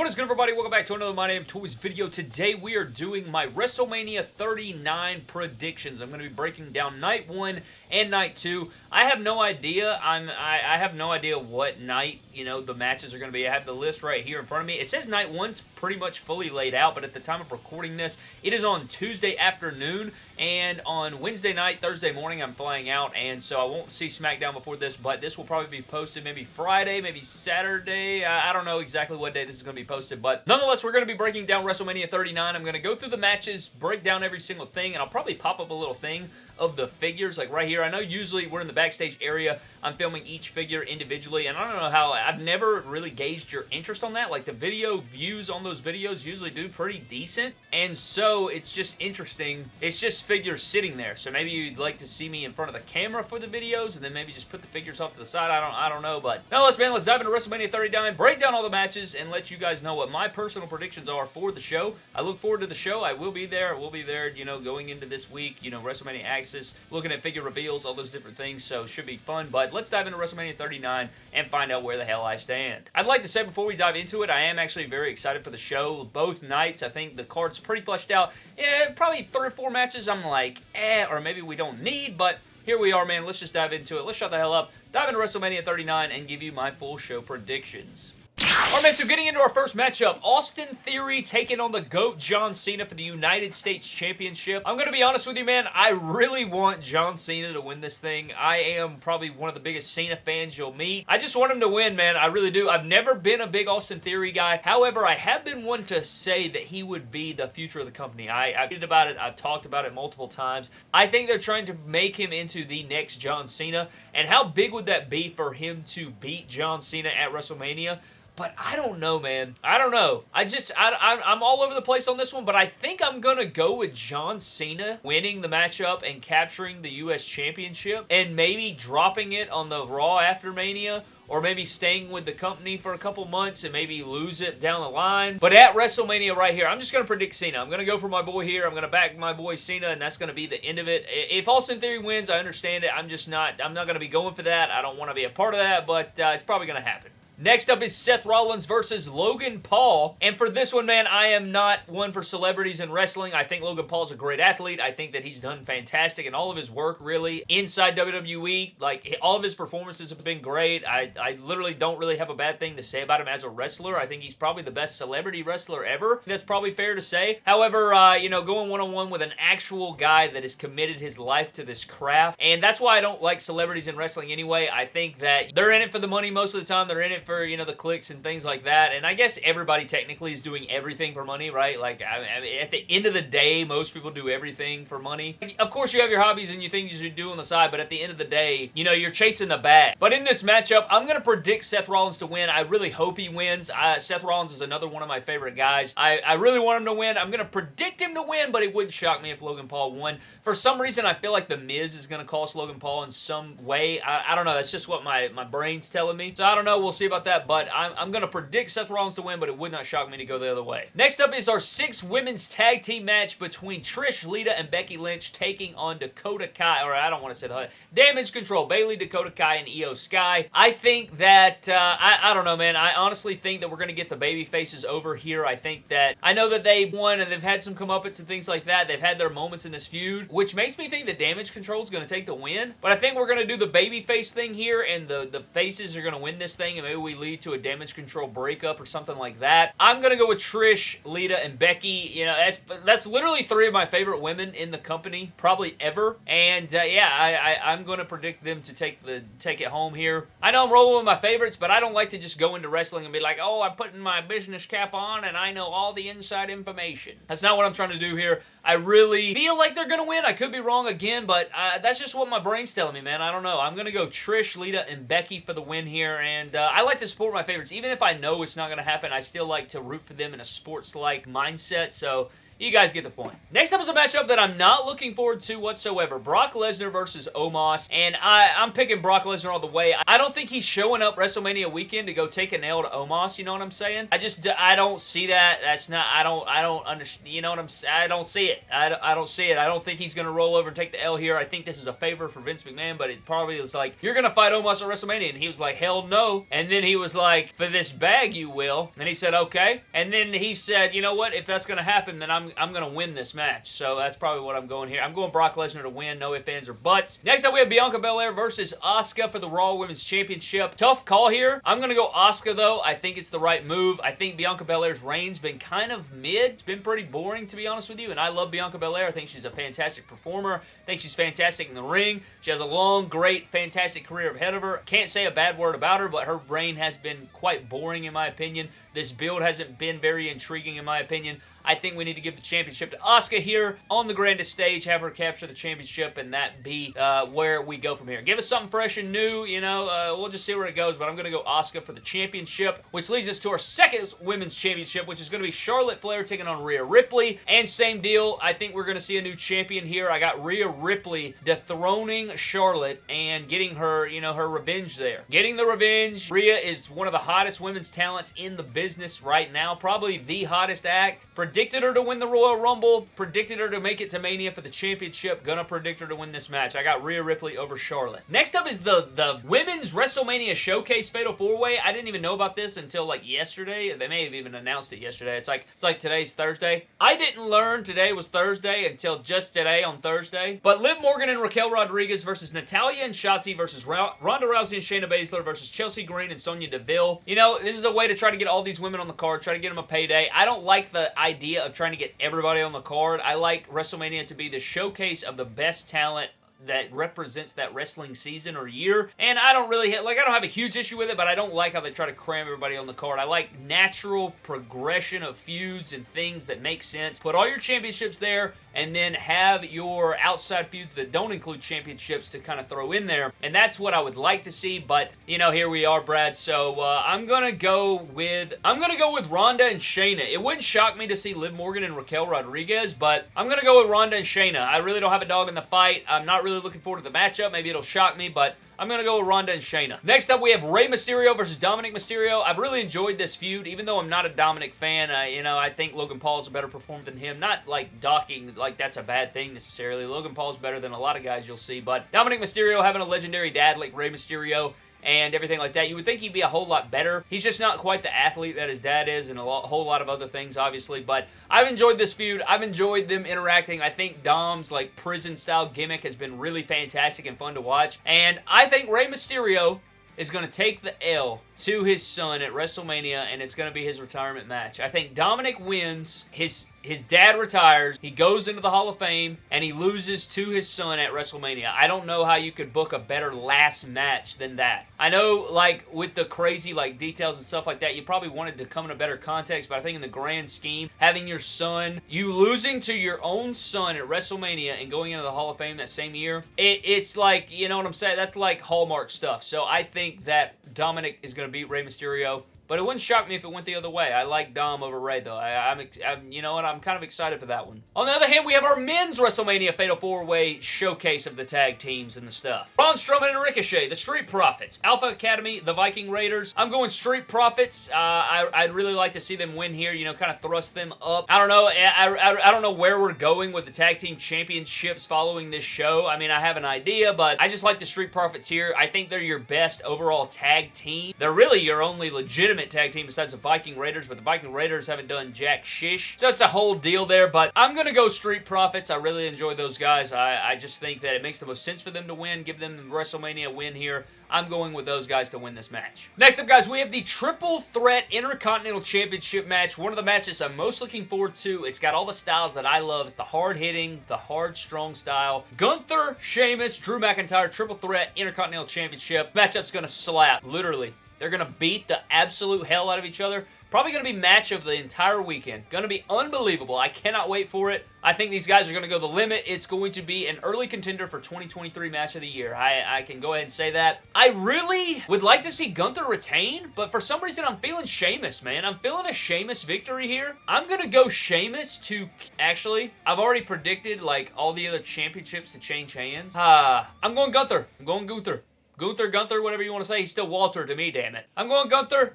What is good everybody? Welcome back to another My Name Toys video. Today we are doing my WrestleMania 39 predictions. I'm going to be breaking down night 1 and night 2. I have no idea. I'm I, I have no idea what night, you know, the matches are going to be. I have the list right here in front of me. It says night 1's pretty much fully laid out, but at the time of recording this, it is on Tuesday afternoon and on Wednesday night, Thursday morning, I'm flying out, and so I won't see SmackDown before this, but this will probably be posted maybe Friday, maybe Saturday. I, I don't know exactly what day this is going to be posted, but nonetheless, we're going to be breaking down WrestleMania 39. I'm going to go through the matches, break down every single thing, and I'll probably pop up a little thing of the figures, like right here. I know usually we're in the backstage area. I'm filming each figure individually, and I don't know how, I've never really gauged your interest on that. Like, the video views on those videos usually do pretty decent, and so it's just interesting. It's just figures sitting there, so maybe you'd like to see me in front of the camera for the videos, and then maybe just put the figures off to the side. I don't, I don't know, but now let's, man, let's dive into WrestleMania 39, break down all the matches, and let you guys know what my personal predictions are for the show. I look forward to the show. I will be there. We'll be there, you know, going into this week, you know, WrestleMania Access, looking at figure reveals, all those different things, so should be fun. But let's dive into WrestleMania 39 and find out where the hell I stand. I'd like to say before we dive into it, I am actually very excited for the show. Both nights, I think the card's pretty fleshed out. Yeah, probably three or four matches I'm like, eh, or maybe we don't need, but here we are, man. Let's just dive into it. Let's shut the hell up, dive into WrestleMania 39, and give you my full show predictions. Alright, man, so getting into our first matchup, Austin Theory taking on the GOAT John Cena for the United States Championship. I'm going to be honest with you, man, I really want John Cena to win this thing. I am probably one of the biggest Cena fans you'll meet. I just want him to win, man. I really do. I've never been a big Austin Theory guy. However, I have been one to say that he would be the future of the company. I, I've tweeted about it. I've talked about it multiple times. I think they're trying to make him into the next John Cena. And how big would that be for him to beat John Cena at WrestleMania? But I don't know, man. I don't know. I just, I, I, am all over the place on this one, but I think I'm going to go with John Cena winning the matchup and capturing the U.S. Championship and maybe dropping it on the Raw after Mania or maybe staying with the company for a couple months and maybe lose it down the line. But at WrestleMania right here, I'm just going to predict Cena. I'm going to go for my boy here. I'm going to back my boy Cena, and that's going to be the end of it. If Austin Theory wins, I understand it. I'm just not, I'm not going to be going for that. I don't want to be a part of that, but uh, it's probably going to happen. Next up is Seth Rollins versus Logan Paul. And for this one, man, I am not one for celebrities in wrestling. I think Logan Paul's a great athlete. I think that he's done fantastic in all of his work, really, inside WWE. Like, all of his performances have been great. I, I literally don't really have a bad thing to say about him as a wrestler. I think he's probably the best celebrity wrestler ever. That's probably fair to say. However, uh, you know, going one-on-one -on -one with an actual guy that has committed his life to this craft, and that's why I don't like celebrities in wrestling anyway. I think that they're in it for the money most of the time. They're in it for for, you know, the clicks and things like that. And I guess everybody technically is doing everything for money, right? Like, I mean, at the end of the day, most people do everything for money. Of course, you have your hobbies and you things you do on the side, but at the end of the day, you know, you're chasing the bag. But in this matchup, I'm going to predict Seth Rollins to win. I really hope he wins. Seth Rollins is another one of my favorite guys. I, I really want him to win. I'm going to predict him to win, but it wouldn't shock me if Logan Paul won. For some reason, I feel like The Miz is going to cost Logan Paul in some way. I, I don't know. That's just what my, my brain's telling me. So I don't know. We'll see about that, but I'm, I'm going to predict Seth Rollins to win, but it would not shock me to go the other way. Next up is our six women's tag team match between Trish, Lita, and Becky Lynch taking on Dakota Kai, or I don't want to say the Damage Control, Bayley, Dakota Kai, and Iyo Sky. I think that, uh, I, I don't know, man. I honestly think that we're going to get the baby faces over here. I think that, I know that they won and they've had some comeuppance and things like that. They've had their moments in this feud, which makes me think that Damage Control is going to take the win. But I think we're going to do the baby face thing here, and the, the faces are going to win this thing, and maybe we lead to a damage control breakup or something like that. I'm going to go with Trish, Lita, and Becky. You know, that's that's literally three of my favorite women in the company, probably ever. And uh, yeah, I, I, am going to predict them to take the take it home here. I know I'm rolling with my favorites, but I don't like to just go into wrestling and be like, oh, I'm putting my business cap on and I know all the inside information. That's not what I'm trying to do here. I really feel like they're going to win. I could be wrong again, but uh, that's just what my brain's telling me, man. I don't know. I'm going to go Trish, Lita, and Becky for the win here, and uh, I like to support my favorites. Even if I know it's not going to happen, I still like to root for them in a sports-like mindset, so You guys get the point. Next up is a matchup that I'm not looking forward to whatsoever. Brock Lesnar versus Omos. And I, I'm picking Brock Lesnar all the way. I don't think he's showing up WrestleMania weekend to go take a nail to Omos. You know what I'm saying? I just, I don't see that. That's not, I don't, I don't understand. You know what I'm saying? I don't see it. I, I don't see it. I don't think he's going to roll over and take the L here. I think this is a favor for Vince McMahon, but it probably is like, you're going to fight Omos at WrestleMania. And he was like, hell no. And then he was like, for this bag, you will. And he said, okay. And then he said, you know what? If that's going to happen, then I'm, I'm going to win this match. So that's probably what I'm going here. I'm going Brock Lesnar to win. No ifs, ands, or buts. Next up, we have Bianca Belair versus Asuka for the Raw Women's Championship. Tough call here. I'm going to go Asuka, though. I think it's the right move. I think Bianca Belair's reign's been kind of mid. It's been pretty boring, to be honest with you. And I love Bianca Belair. I think she's a fantastic performer. I think she's fantastic in the ring. She has a long, great, fantastic career ahead of her. Can't say a bad word about her, but her reign has been quite boring, in my opinion. This build hasn't been very intriguing, in my opinion. I think we need to give the championship to Asuka here on the grandest stage, have her capture the championship, and that be uh, where we go from here. Give us something fresh and new, you know, uh, we'll just see where it goes, but I'm going to go Asuka for the championship, which leads us to our second women's championship, which is going to be Charlotte Flair taking on Rhea Ripley, and same deal, I think we're going to see a new champion here. I got Rhea Ripley dethroning Charlotte and getting her, you know, her revenge there. Getting the revenge. Rhea is one of the hottest women's talents in the business right now, probably the hottest act. Predicted her to win the Royal Rumble. Predicted her to make it to Mania for the championship. Gonna predict her to win this match. I got Rhea Ripley over Charlotte. Next up is the, the Women's WrestleMania Showcase Fatal 4-Way. I didn't even know about this until like yesterday. They may have even announced it yesterday. It's like, it's like today's Thursday. I didn't learn today was Thursday until just today on Thursday. But Liv Morgan and Raquel Rodriguez versus Natalya and Shotzi versus Ronda Rousey and Shayna Baszler versus Chelsea Green and Sonya Deville. You know, this is a way to try to get all these women on the card, try to get them a payday. I don't like the idea of trying to get everybody on the card. I like WrestleMania to be the showcase of the best talent that represents that wrestling season or year. And I don't really, like, I don't have a huge issue with it, but I don't like how they try to cram everybody on the card. I like natural progression of feuds and things that make sense. Put all your championships there, and then have your outside feuds that don't include championships to kind of throw in there. And that's what I would like to see, but, you know, here we are, Brad. So, uh, I'm gonna go with, I'm gonna go with Ronda and Shayna. It wouldn't shock me to see Liv Morgan and Raquel Rodriguez, but I'm gonna go with Ronda and Shayna. I really don't have a dog in the fight. I'm not really looking forward to the matchup. Maybe it'll shock me, but I'm going to go with Ronda and Shayna. Next up, we have Rey Mysterio versus Dominic Mysterio. I've really enjoyed this feud, even though I'm not a Dominic fan. Uh, you know, I think Logan Paul's a better performer than him. Not like docking, like that's a bad thing necessarily. Logan Paul's better than a lot of guys you'll see, but Dominic Mysterio having a legendary dad like Rey Mysterio and everything like that. You would think he'd be a whole lot better. He's just not quite the athlete that his dad is and a lot, whole lot of other things, obviously. But I've enjoyed this feud. I've enjoyed them interacting. I think Dom's like prison-style gimmick has been really fantastic and fun to watch. And I think Rey Mysterio is going to take the L to his son at WrestleMania, and it's going to be his retirement match. I think Dominic wins. His his dad retires. He goes into the Hall of Fame, and he loses to his son at WrestleMania. I don't know how you could book a better last match than that. I know, like, with the crazy, like, details and stuff like that, you probably wanted to come in a better context, but I think in the grand scheme, having your son, you losing to your own son at WrestleMania and going into the Hall of Fame that same year, it, it's like, you know what I'm saying? That's like Hallmark stuff. So I think that Dominic is going to beat Rey Mysterio. But it wouldn't shock me if it went the other way. I like Dom over Rey, though. I, am you know what? I'm kind of excited for that one. On the other hand, we have our men's WrestleMania Fatal 4-Way showcase of the tag teams and the stuff. Braun Strowman and Ricochet, the Street Profits, Alpha Academy, the Viking Raiders. I'm going Street Profits. Uh, I, would really like to see them win here, you know, kind of thrust them up. I don't know. I, I, I don't know where we're going with the tag team championships following this show. I mean, I have an idea, but I just like the Street Profits here. I think they're your best overall tag team. They're really your only legitimate legitimate tag team besides the Viking Raiders, but the Viking Raiders haven't done jack shish. So it's a whole deal there, but I'm going to go Street Profits. I really enjoy those guys. I, I just think that it makes the most sense for them to win, give them the WrestleMania win here. I'm going with those guys to win this match. Next up, guys, we have the Triple Threat Intercontinental Championship match. One of the matches I'm most looking forward to. It's got all the styles that I love. It's the hard-hitting, the hard, strong style. Gunther, Sheamus, Drew McIntyre, Triple Threat Intercontinental Championship. Matchup's going to slap, literally. They're going to beat the absolute hell out of each other. Probably going to be match of the entire weekend. Going to be unbelievable. I cannot wait for it. I think these guys are going to go the limit. It's going to be an early contender for 2023 match of the year. I, I can go ahead and say that. I really would like to see Gunther retain, but for some reason I'm feeling Sheamus, man. I'm feeling a Sheamus victory here. I'm going to go Sheamus to... Actually, I've already predicted like all the other championships to change hands. Uh, I'm going Gunther. I'm going Gunther. Gunther, Gunther, whatever you want to say. He's still Walter to me, damn it. I'm going Gunther.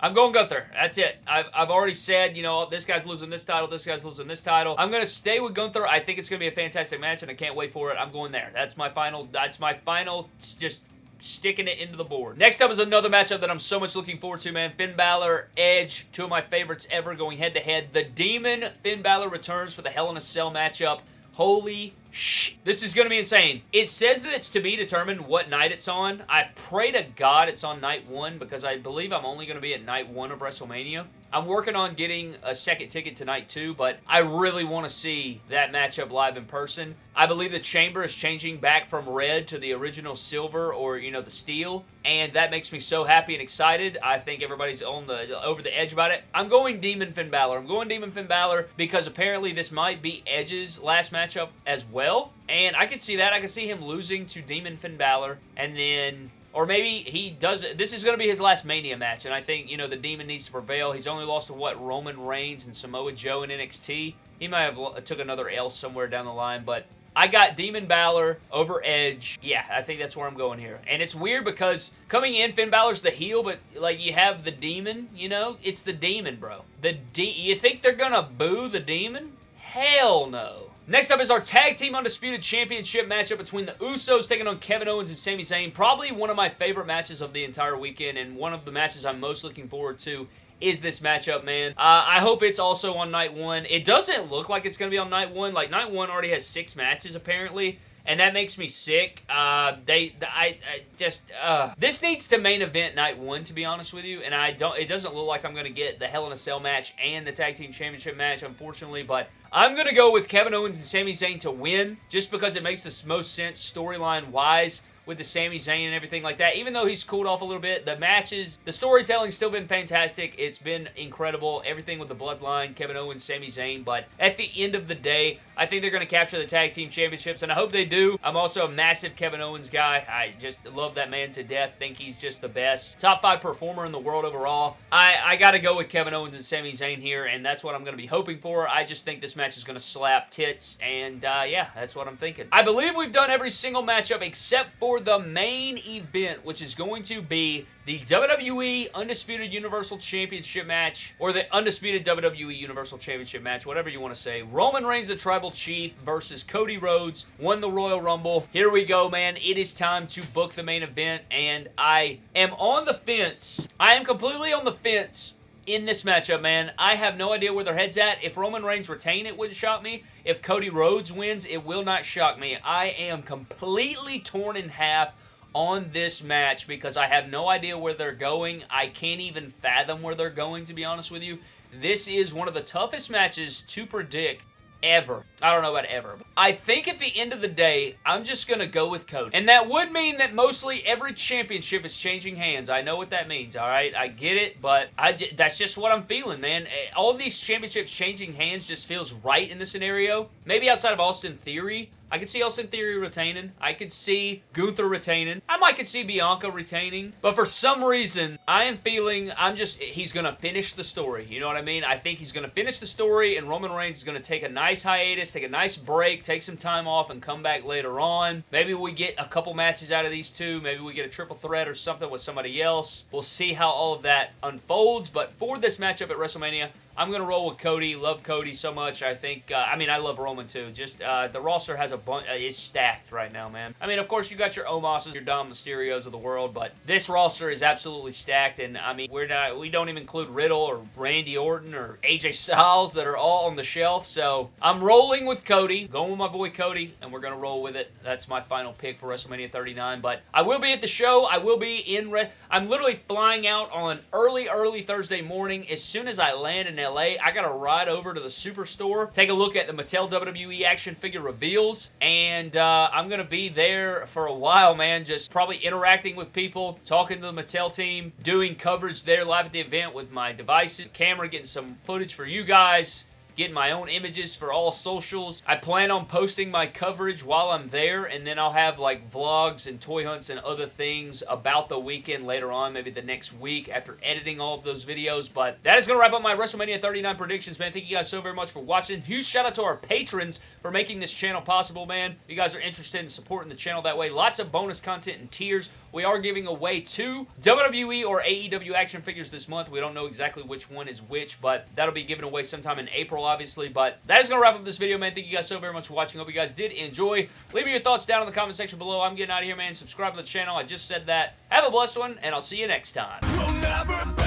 I'm going Gunther. That's it. I've, I've already said, you know, this guy's losing this title, this guy's losing this title. I'm going to stay with Gunther. I think it's going to be a fantastic match, and I can't wait for it. I'm going there. That's my final, that's my final, just sticking it into the board. Next up is another matchup that I'm so much looking forward to, man. Finn Balor, Edge, two of my favorites ever going head-to-head. -head. The Demon, Finn Balor returns for the Hell in a Cell matchup. Holy Shh. This is going to be insane. It says that it's to be determined what night it's on. I pray to God it's on night one because I believe I'm only going to be at night one of WrestleMania. I'm working on getting a second ticket tonight too, but I really want to see that matchup live in person. I believe the chamber is changing back from red to the original silver or, you know, the steel, and that makes me so happy and excited. I think everybody's on the over the edge about it. I'm going Demon Finn Balor. I'm going Demon Finn Balor because apparently this might be Edge's last matchup as well, and I could see that. I could see him losing to Demon Finn Balor, and then or maybe he does This is going to be his last Mania match, and I think, you know, the Demon needs to prevail. He's only lost to, what, Roman Reigns and Samoa Joe in NXT. He might have took another L somewhere down the line, but I got Demon Balor over Edge. Yeah, I think that's where I'm going here. And it's weird because coming in, Finn Balor's the heel, but like you have the Demon, you know? It's the Demon, bro. The de You think they're gonna boo the Demon? Hell no. Next up is our Tag Team Undisputed Championship matchup between the Usos taking on Kevin Owens and Sami Zayn. Probably one of my favorite matches of the entire weekend and one of the matches I'm most looking forward to is this matchup, man. Uh, I hope it's also on night one. It doesn't look like it's going to be on night one. Like, night one already has six matches, apparently and that makes me sick. Uh, they, I, I just, uh, this needs to main event night one, to be honest with you, and I don't, it doesn't look like I'm going to get the Hell in a Cell match and the Tag Team Championship match, unfortunately, but I'm going to go with Kevin Owens and Sami Zayn to win, just because it makes the most sense storyline-wise with the Sami Zayn and everything like that. Even though he's cooled off a little bit, the matches, the storytelling's still been fantastic. It's been incredible. Everything with the Bloodline, Kevin Owens, Sami Zayn. But at the end of the day, I think they're going to capture the Tag Team Championships, and I hope they do. I'm also a massive Kevin Owens guy. I just love that man to death. Think he's just the best. Top five performer in the world overall. I, I got to go with Kevin Owens and Sami Zayn here, and that's what I'm going to be hoping for. I just think this match is going to slap tits, and uh, yeah, that's what I'm thinking. I believe we've done every single matchup except for for the main event, which is going to be the WWE Undisputed Universal Championship match, or the Undisputed WWE Universal Championship match, whatever you want to say. Roman Reigns, the Tribal Chief, versus Cody Rhodes, won the Royal Rumble. Here we go, man. It is time to book the main event, and I am on the fence. I am completely on the fence in this matchup, man. I have no idea where their head's at. If Roman Reigns retain, it wouldn't shock me. If Cody Rhodes wins, it will not shock me. I am completely torn in half on this match because I have no idea where they're going. I can't even fathom where they're going, to be honest with you. This is one of the toughest matches to predict ever. I don't know about ever. I think at the end of the day, I'm just going to go with Cody. And that would mean that mostly every championship is changing hands. I know what that means, all right? I get it, but I that's just what I'm feeling, man. Eh, all these championships changing hands just feels right in this scenario. Maybe outside of Austin Theory, I could see Austin Theory retaining. I could see Gunther retaining. I might could see Bianca retaining. But for some reason, I am feeling I'm just, he's going to finish the story. You know what I mean? I think he's going to finish the story and Roman Reigns is going to take a nice hiatus, take a nice break, take some time off and come back later on. Maybe we get a couple matches out of these two. Maybe we get a triple threat or something with somebody else. We'll see how all of that unfolds. But for this matchup at WrestleMania, I'm going to roll with Cody. Love Cody so much. I think, uh, I mean, I love Roman too. Just, uh, the roster has a bunch, uh, it's stacked right now, man. I mean, of course, you got your Omos's, your Dom Mysterios of the world, but this roster is absolutely stacked, and I mean, we're not, we don't even include Riddle or Randy Orton or AJ Styles that are all on the shelf, so I'm rolling with Cody, going with my boy Cody, and we're going to roll with it. That's my final pick for WrestleMania 39, but I will be at the show. I will be in, I'm literally flying out on early, early Thursday morning. As soon as I land in LA, I gotta ride over to the Superstore, take a look at the Mattel WWE action figure reveals, and uh, I'm going to be there for a while, man, just probably interacting with people, talking to the Mattel team, doing coverage there live at the event with my devices, camera, getting some footage for you guys, getting my own images for all socials. I plan on posting my coverage while I'm there, and then I'll have like vlogs and toy hunts and other things about the weekend later on, maybe the next week after editing all of those videos. But that is going to wrap up my WrestleMania 39 predictions, man. Thank you guys so very much for watching. Huge shout out to our patrons for making this channel possible, man. If you guys are interested in supporting the channel that way, lots of bonus content and tiers. We are giving away two WWE or AEW action figures this month. We don't know exactly which one is which, but that'll be given away sometime in April, obviously. But that is going to wrap up this video, man. Thank you guys so very much for watching. Hope you guys did enjoy. Leave me your thoughts down in the comment section below. I'm getting out of here, man. Subscribe to the channel. I just said that. Have a blessed one, and I'll see you next time.